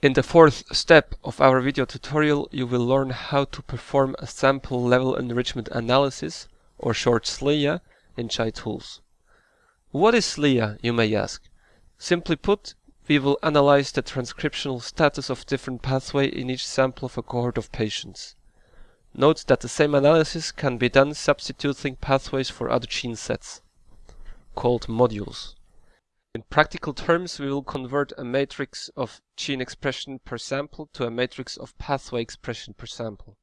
In the fourth step of our video tutorial, you will learn how to perform a sample level enrichment analysis, or short SLEA, in Gitools. What is SLEA, you may ask? Simply put, we will analyze the transcriptional status of different pathway in each sample of a cohort of patients. Note that the same analysis can be done substituting pathways for other gene sets, called modules. In practical terms, we will convert a matrix of gene expression per sample to a matrix of pathway expression per sample.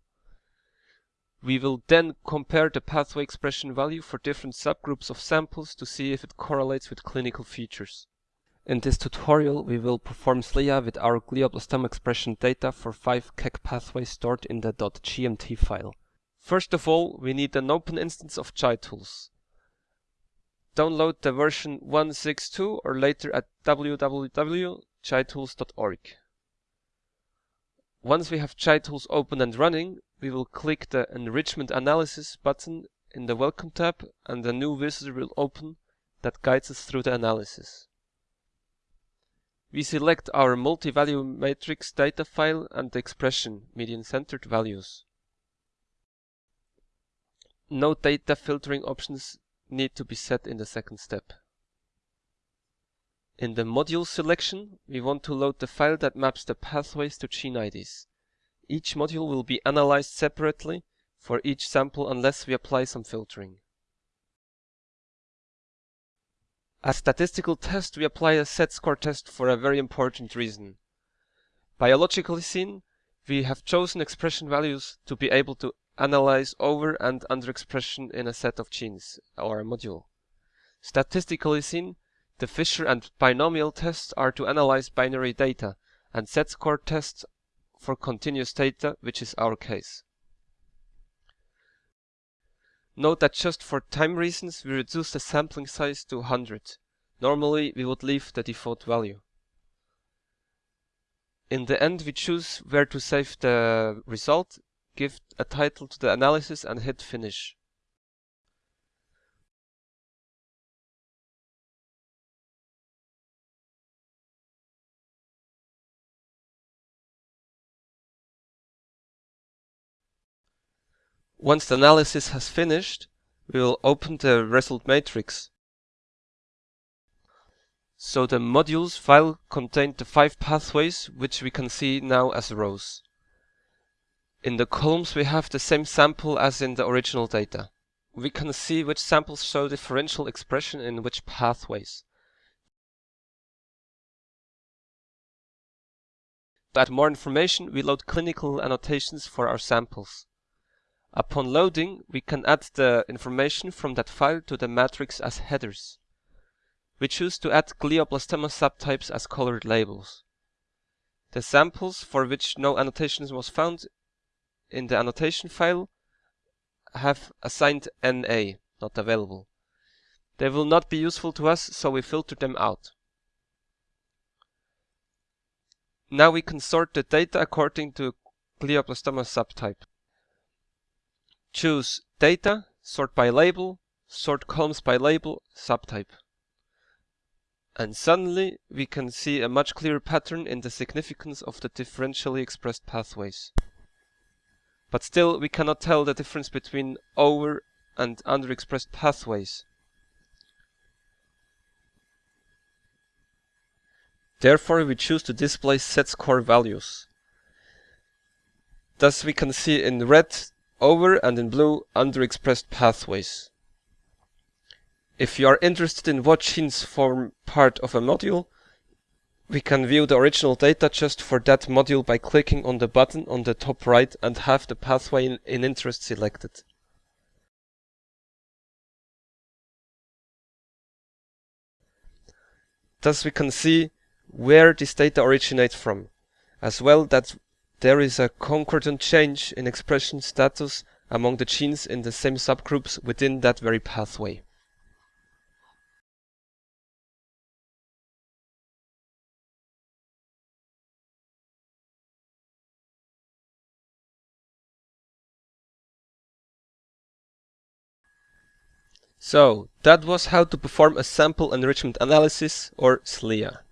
We will then compare the pathway expression value for different subgroups of samples to see if it correlates with clinical features. In this tutorial, we will perform SLEA with our glioblastoma expression data for 5 KEGG pathways stored in the .gmt file. First of all, we need an open instance of Gitools download the version 162 or later at www.gitools.org. Once we have Gitools open and running, we will click the Enrichment Analysis button in the Welcome tab and a new wizard will open that guides us through the analysis. We select our multi-value matrix data file and the expression median-centered values. No data filtering options need to be set in the second step. In the module selection, we want to load the file that maps the pathways to gene IDs. Each module will be analyzed separately for each sample unless we apply some filtering. As statistical test, we apply a set score test for a very important reason. Biologically seen, we have chosen expression values to be able to analyze over and underexpression in a set of genes, or a module. Statistically seen, the Fisher and binomial tests are to analyze binary data, and set score tests for continuous data, which is our case. Note that just for time reasons we reduce the sampling size to 100. Normally we would leave the default value. In the end we choose where to save the result give a title to the analysis and hit finish. Once the analysis has finished, we will open the result matrix. So the modules file contained the five pathways, which we can see now as rows. In the columns we have the same sample as in the original data. We can see which samples show differential expression in which pathways. To add more information, we load clinical annotations for our samples. Upon loading, we can add the information from that file to the matrix as headers. We choose to add glioblastoma subtypes as colored labels. The samples for which no annotations was found in the annotation file have assigned NA, not available. They will not be useful to us, so we filter them out. Now we can sort the data according to glioblastoma subtype. Choose Data, Sort by Label, Sort Columns by Label, Subtype. And suddenly we can see a much clearer pattern in the significance of the differentially expressed pathways. But still, we cannot tell the difference between over and underexpressed pathways. Therefore, we choose to display set score values. Thus we can see in red over and in blue underexpressed pathways. If you are interested in what genes form part of a module, we can view the original data just for that module by clicking on the button on the top right and have the pathway in, in interest selected. Thus we can see where this data originates from, as well that there is a concordant change in expression status among the genes in the same subgroups within that very pathway. So that was how to perform a sample enrichment analysis or SLEA.